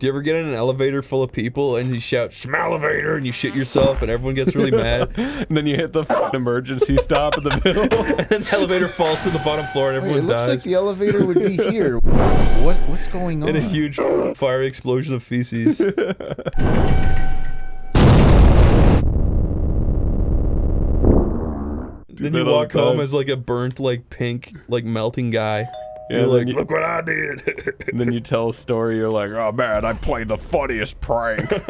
Do you ever get in an elevator full of people and you shout "Schmelevator" and you shit yourself and everyone gets really mad, and then you hit the f***ing emergency stop in the middle. and then the elevator falls to the bottom floor and Wait, everyone it looks dies like the elevator would be here. What what's going on? in a huge fiery explosion of feces? then you walk home as like a burnt, like pink, like melting guy. Yeah, You're like, you- look what I did. and then you tell a story. You're like, oh man, I played the funniest prank.